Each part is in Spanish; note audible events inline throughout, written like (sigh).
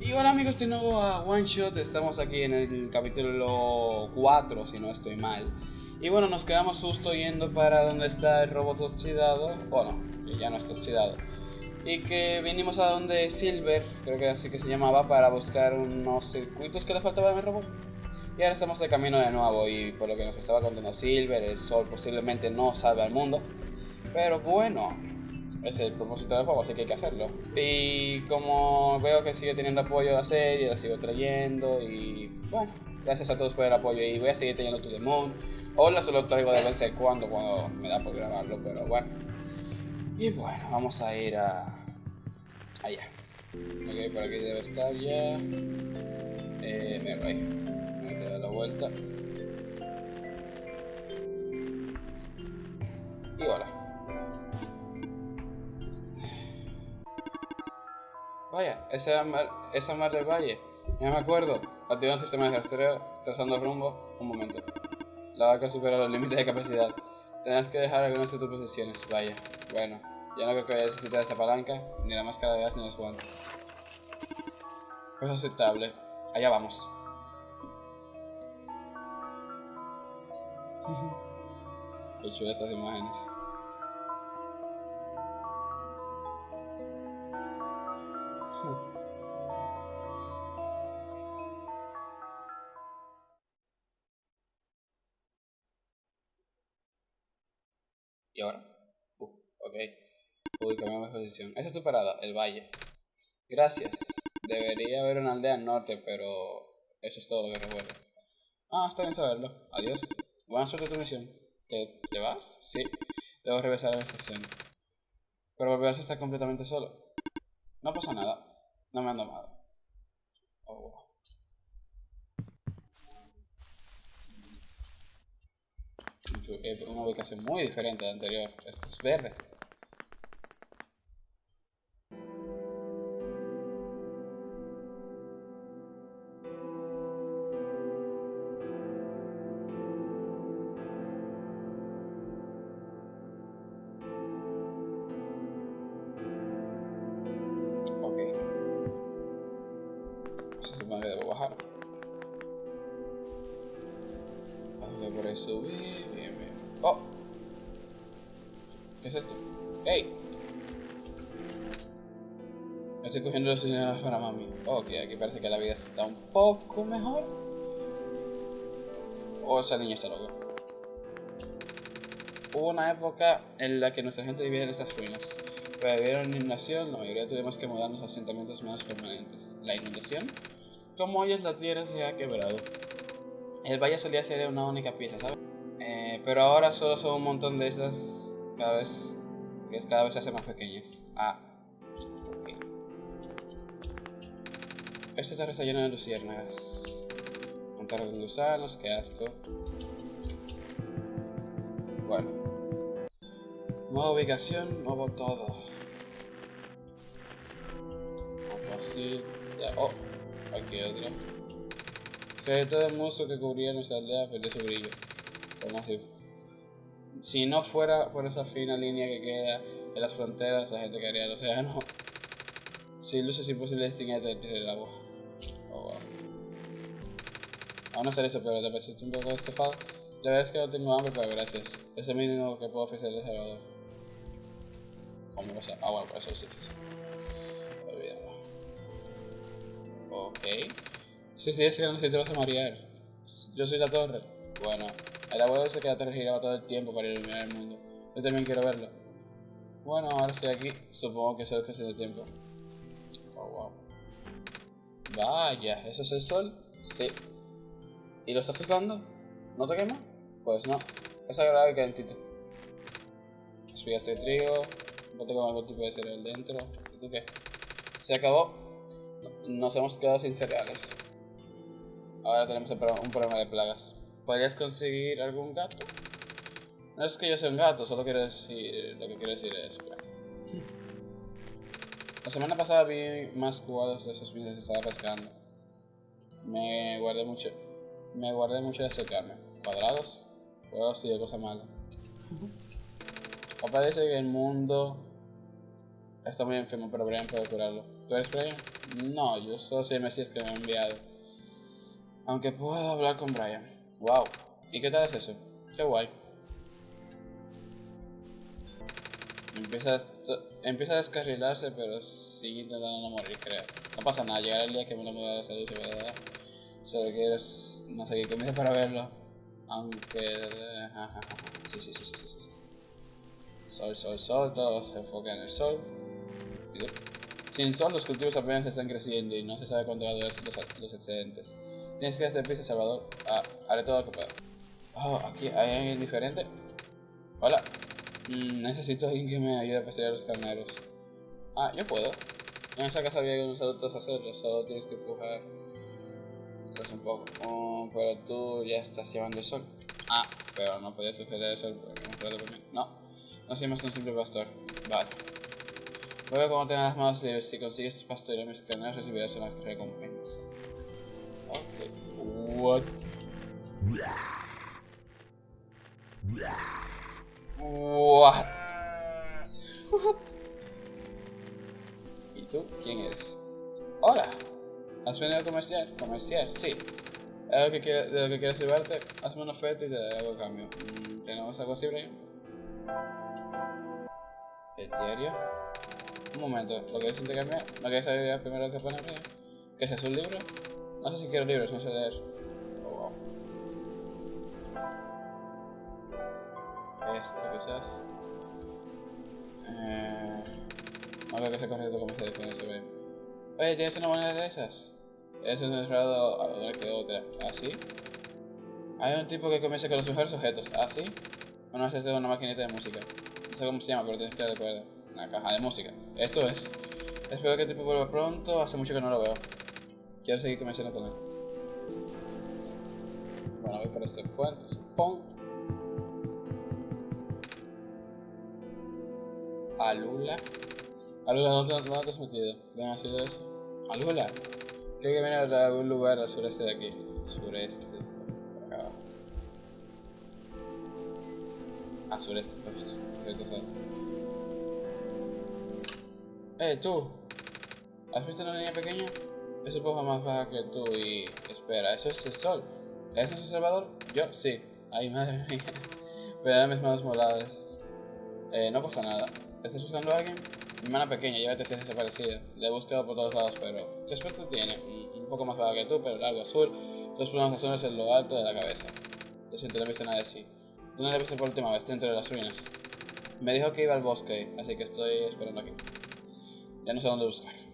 Y hola amigos, de nuevo a One Shot, estamos aquí en el capítulo 4, si no estoy mal. Y bueno, nos quedamos justo yendo para donde está el robot oxidado, bueno, que ya no está oxidado. Y que vinimos a donde Silver, creo que así que se llamaba, para buscar unos circuitos que le faltaban al robot. Y ahora estamos de camino de nuevo y por lo que nos estaba contando Silver, el sol posiblemente no salve al mundo. Pero bueno, es el propósito del juego, así que hay que hacerlo. Y como veo que sigue teniendo apoyo la serie, la sigo trayendo y bueno, gracias a todos por el apoyo y voy a seguir teniendo To The. Hola, solo traigo de vez en cuando cuando me da por grabarlo, pero bueno. Y bueno, vamos a ir a... allá. Ok, por aquí debe estar ya. Eh, mira, ahí. Me voy a dar la vuelta. Y hola. Vaya, esa mar, esa mar del valle. Ya me acuerdo. Activa un sistema de rastreo, trazando rumbo. Un momento. La vaca supera los límites de capacidad. Tendrás que dejar algunas de tus posesiones. Vaya. Bueno, ya no creo que necesitar esa palanca, ni la máscara de gas ni los guantes. Pues aceptable. Allá vamos. (laughs) Qué chulas esas imágenes. ¿Y ahora? Uh, ok. Uy, cambiamos de posición. Esta es tu parada, el valle. Gracias. Debería haber una aldea al norte, pero eso es todo lo que recuerdo. Ah, está bien saberlo. Adiós. Buena suerte tu misión. ¿Te, ¿Te vas? Sí. Debo regresar a la estación. Pero volverás a estar completamente solo. No pasa nada. No me han domado. Oh, wow. Es una ubicación muy diferente a la anterior. Esto es verde. Bajar. Subir. Bien, bien. ¡Oh! ¿Qué es esto? Me estoy cogiendo los señales para mami. Ok, aquí parece que la vida está un poco mejor. O esa niña está loca. Hubo una época en la que nuestra gente vivía en esas ruinas. Pero debido a la inundación, la mayoría tuvimos que mudarnos a asentamientos más permanentes. ¿La inundación? Como hoy es la tierra se ha quebrado. El valle solía ser una única pieza, ¿sabes? Pero ahora solo son un montón de esas cada vez que cada vez se hacen más pequeñas. Ah, ok. Tierra está llena de luciérnagas. Montar con gusanos, qué asco. Bueno. Nueva ubicación, nuevo todo. Así. Ya. Oh, aquí otro. Que todo el musgo que cubría nuestra aldea perdió su brillo. Como si, si no fuera por esa fina línea que queda en las fronteras, la gente quedaría el océano. Sin luz es imposible distinguir el agua. Oh, wow. Aún no hacer eso, pero te pareciste un poco estofado. La verdad es que no tengo hambre, pero gracias. Es el mínimo que puedo ofrecer de Salvador. ¿Cómo sé? Ah, bueno, por eso sí. Olvídalo. Ok. Sí, sí, es que no sé si te vas a marear. Yo soy la torre. Bueno, el abuelo que la torre giraba todo el tiempo para iluminar el mundo. Yo también quiero verlo. Bueno, ahora estoy aquí. Supongo que eso es cuestión de tiempo. Oh, wow. Vaya, ¿eso es el sol? Sí. ¿Y lo estás tocando? ¿No te quema? Pues no. Es agradable y calentito. Espigas de trigo. Bote con algún tipo de cereal dentro. ¿Y tú qué? Se acabó. Nos hemos quedado sin cereales. Ahora tenemos un problema de plagas. ¿Podrías conseguir algún gato? No es que yo sea un gato, solo quiero decir. Lo que quiero decir es. La semana pasada vi más cubados de esos peces que estaba pescando. Me guardé mucho. Me guardé mucho de acercarme. ¿Cuadrados? Cuadrados sí de cosa mala. Parece que el mundo está muy enfermo, pero Brian puede curarlo. ¿Tú eres Brian? No, yo soy el Mesías que me ha enviado. Aunque puedo hablar con Brian. Wow. ¿Y qué tal es eso? Qué guay. Empieza a, empieza a descarrilarse, pero sigue intentando no morir, creo. No pasa nada, llegará el día que me lo mueva de salud, ¿verdad? Solo quieres, no sé qué comienza para verlo. Aunque... Sí, sí, sí, sí, sí, sí. Sol, sol, sol, todo se enfoca en el sol. Sin sol, los cultivos apenas están creciendo y no se sabe cuándo va a durar los, excedentes. Tienes que hacer prisa, Salvador. Ah, haré todo lo que pueda. Oh, aquí hay alguien diferente. Hola. Mm, necesito alguien que me ayude a pasear los carneros. Ah, yo puedo. En esa casa había algunos adultos a hacerlo, solo tienes que empujar. Pues un poco. Oh, pero tú ya estás llevando el sol. Ah, pero no podía suceder el sol porque no No, no soy más un simple pastor. Vale. Luego, como tengas las manos libres, si consigues pastorear mis carneros, recibirás una recompensa. Ok. What? What? What? ¿Y tú? ¿Quién eres? Hola. ¿Has venido a comerciar? ¿Comerciar? Sí. ¿Es lo que de lo que quieres llevarte? Hazme una oferta y te daré algo a cambio. Mm, ¿Tenemos algo así, Brian? ¿El diario? Un momento, ¿lo quieres intercambiar? ¿No quieres saber primero que pone Brian? ¿Qué es un libro? No sé si quiero libros, no sé leer. Oh, wow. Esto quizás. Eh... No creo que sea correcto como se se ve. Oye, ¿tienes una moneda de esas? Es un encerrado a ver que otra. ¿Así? ¿Ah, Hay un tipo que comienza con los mejores objetos. ¿Así? ¿Ah, Bueno, es una maquinita de música. No sé cómo se llama, pero tienes que recuerdo. Una caja de música. Eso es. Espero que el tipo vuelva pronto. Hace mucho que no lo veo. Quiero seguir conversando con él. Bueno, voy por este puente, supongo. Alula. Alula, ¿dónde, dónde te has metido? ¿Ven sido eso? Alula. Creo que viene de algún lugar al sureste de aquí. Sureste. Por acá. Ah, sureste. Creo que son. Eh, tú. ¿Has visto una niña pequeña? Es un poco más baja que tú y... Espera, ¿eso es el sol? ¿Eso es el Salvador? Yo, sí. Ay, madre mía. (laughs) Pero mis manos moladas. Eh, no pasa nada. ¿Estás buscando a alguien? Mi hermana pequeña, llévate si es desaparecida. La he buscado por todos lados, pero... ¿Qué aspecto tiene? Un poco más baja que tú, pero largo azul. Dos plumas azules en lo alto de la cabeza. Lo siento, no he visto nada de sí. ¿Dónde la he visto por última vez? Dentro de las ruinas. Me dijo que iba al bosque, así que estoy esperando aquí. Ya no sé dónde buscar.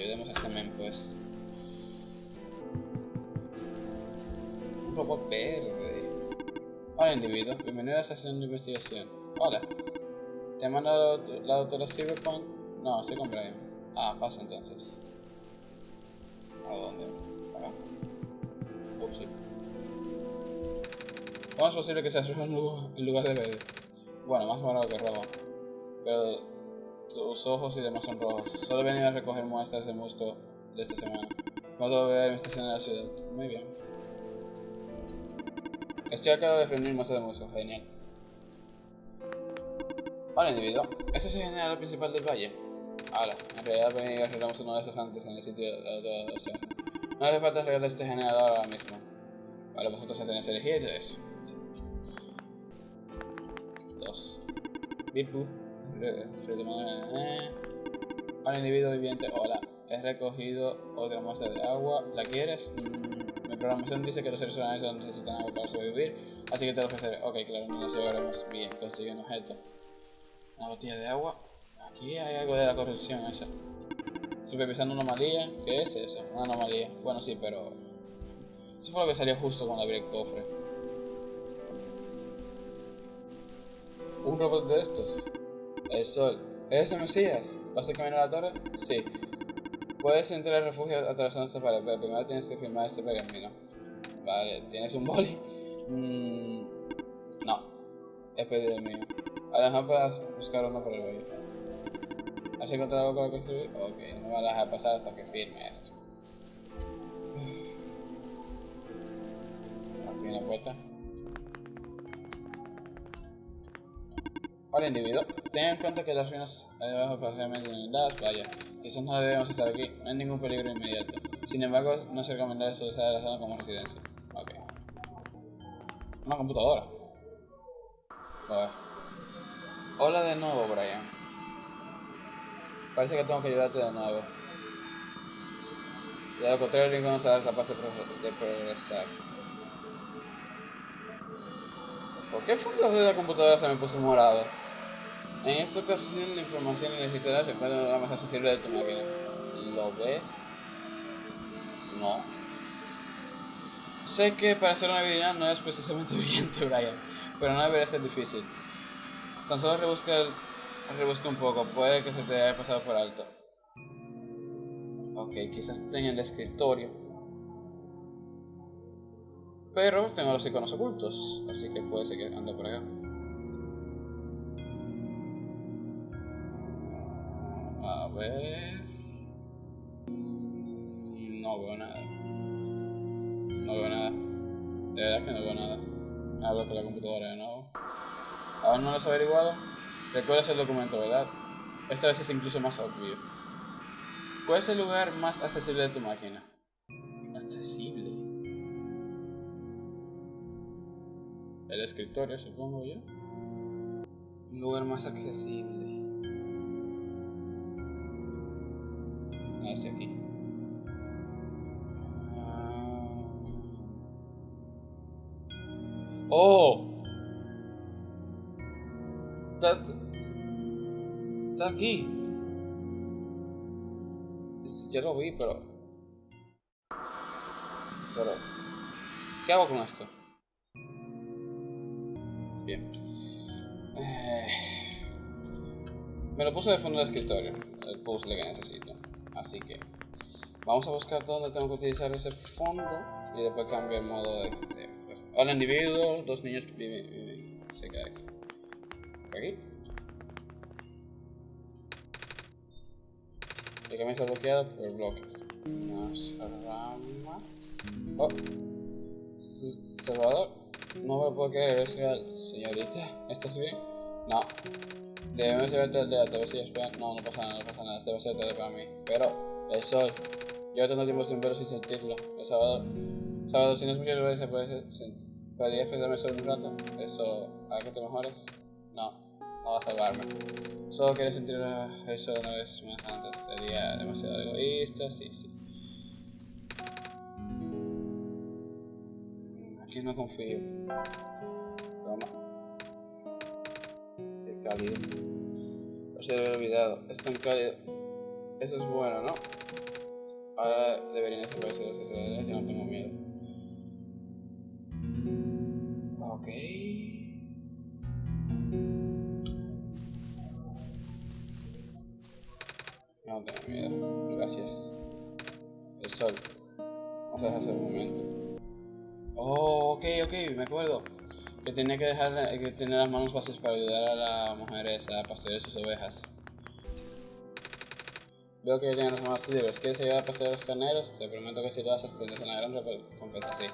Ayudemos a este men, pues. Un poco verde. Hola, individuo. Bienvenido a la estación de investigación. Hola. ¿Te ha mandado la doctora Cyberpunk? No, estoy con Brian. Ah, pasa entonces. ¿A dónde? ¿Acá? Uh, sí. ¿Cómo es posible que sea rojo en lugar de verde? Bueno, más morado que rojo. Pero tus ojos y demás son rojos. Solo venido a recoger muestras de musgo de esta semana. Puedo ver mi estación de la ciudad. Muy bien. Estoy acá de reunir muestras de musgo. Genial. Hola individuo. ¿Ese es el general principal del valle? Ahora, en realidad vení y arreglamos uno de esos antes en el sitio de la océano. No hace falta arreglar este generador ahora mismo. Vale, vosotros ya tenéis elegir eso. Dos. Bipu. Hola individuo viviente, hola. He recogido otra muestra de agua. ¿La quieres? Mm, mi programación dice que los seres humanos necesitan agua para sobrevivir, así que te lo ofreceré. Ok, claro, no nos llevaremos bien. Consigue un objeto. Una botella de agua. Aquí hay algo de la corrupción esa. Supervisando una anomalía. ¿Qué es eso? Una anomalía. Bueno, sí, pero... Eso fue lo que salió justo cuando abrí el cofre. ¿Un robot de estos? El sol. ¿Eres el Mesías? ¿Vas a caminar a la torre? Sí. Puedes entrar al refugio atravesando esta pared, pero primero tienes que firmar este pergamino. Vale, ¿tienes un boli? Mm, no. Es pedido el mío. A lo mejor puedas buscar uno por el boli. ¿Has encontrado algo con lo que escribir? Ok, no me vas a dejar pasar hasta que firme esto. Aquí en la puerta. Hola individuo, ten en cuenta que las ruinas debajo parcialmente inundadas, vaya, quizás no debemos estar aquí, no hay ningún peligro inmediato. Sin embargo, no es recomendable utilizar la zona como residencia. Ok. Una computadora. Bueno. Hola de nuevo, Brian. Parece que tengo que ayudarte de nuevo. De lo contrario, ninguno será capaz de, de progresar. ¿Por qué fondo de la computadora se me puso morado? En esta ocasión la información encuentra en la más accesible de tu máquina. ¿Lo ves? No. Sé que para hacer una habilidad no es precisamente (laughs) brillante, Brian, pero no debería ser difícil. Tan solo rebusca, rebusca un poco, puede que se te haya pasado por alto. Ok, quizás tenga el escritorio. Pero tengo los iconos ocultos, así que puede ser que ande por acá. Ver. No veo nada. No veo nada. De verdad que no veo nada. Hablo con la computadora de nuevo. Aún no lo has averiguado. Recuerdas el documento, ¿verdad? Esta vez es incluso más obvio. ¿Cuál es el lugar más accesible de tu máquina? Accesible. El escritorio, supongo yo. Un lugar más accesible. ¡Oh! Está, está aquí. Yo lo vi, pero... Pero... ¿Qué hago con esto? Bien. Eh, me lo puse de fondo del escritorio, el puzzle que necesito. Así que vamos a buscar dónde tengo que utilizar ese fondo y después cambio el modo de... hola individuo, dos niños viven, viven cerca de aquí. Aquí. El camino está bloqueado por bloques. Nos ramas. Oh. Salvador. No me puedo creer, es real. Señorita, ¿estás bien? No. Debemos llevarte al a si espera. No, no pasa nada, no pasa nada. Debe ser tarde para mí. Pero, el sol. Llevo tanto tiempo sin verlo sin sentirlo. El sábado. Sábado, si no es mucho se puede. ¿Podrías perderme solo un rato? ¿Eso hará que te mejores? No, no va a salvarme. Solo quieres sentir eso una vez más antes. Sería demasiado egoísta, sí, sí. Aquí no confío. Toma. Qué cálido. Se había olvidado. Es tan cálido. Eso es bueno, ¿no? Que tenía que dejar que tener las manos fáciles para ayudar a la mujer esa a pastorear sus ovejas. Veo que tienen las manos libres. ¿Quieres ayudar a pastorear los carneros? Te prometo que si lo haces tendrás una gran recompensa, sí.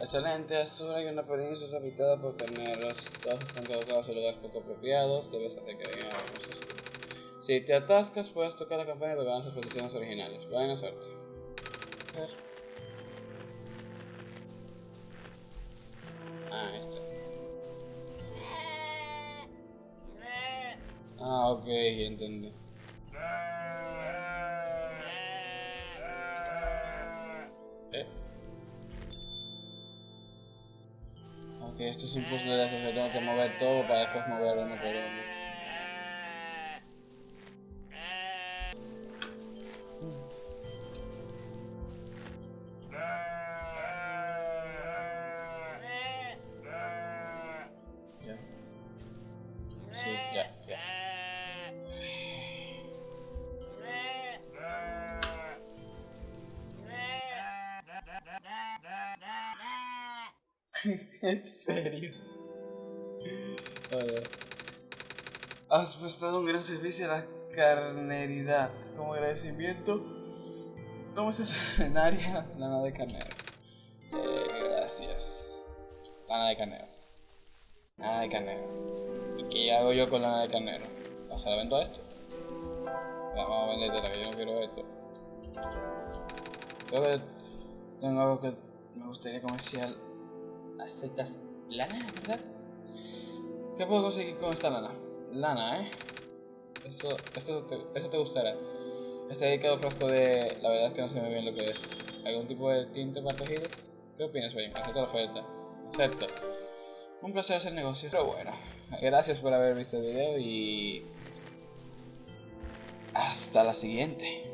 Excelente, Azura hay una península habitada por carneros. Todos están colocados en lugares poco apropiados. Debes hacer que vengan a Si te atascas, puedes tocar la campana y a sus posiciones originales. Buena suerte. A. Ah, este. Ah, ok, entendí. Eh. Ok, esto es un puzzle que tengo que mover todo para después mover uno por uno. (laughs) ¿En serio? Vale. Has prestado un gran servicio a la carneridad. Como agradecimiento, toma esa escenaria (laughs) lana de carnero. Eh, gracias. Lana de carnero. Lana de carnero. ¿Qué hago yo con lana de carnero? O sea, la vendo a esto. Vamos a vender que yo no quiero esto. Creo que tengo algo que me gustaría comercial. ¿Aceptas lana, verdad? ¿Qué puedo conseguir con esta lana? Lana, ¿eh? Eso, eso, te, eso te gustará. Este dedicado frasco de... La verdad es que no sé muy bien lo que es. ¿Algún tipo de tinte para tejidos? ¿Qué opinas, Wayne? Acepto la oferta. Acepto. Un placer hacer negocios. Pero bueno, gracias por haber visto el video y... Hasta la siguiente.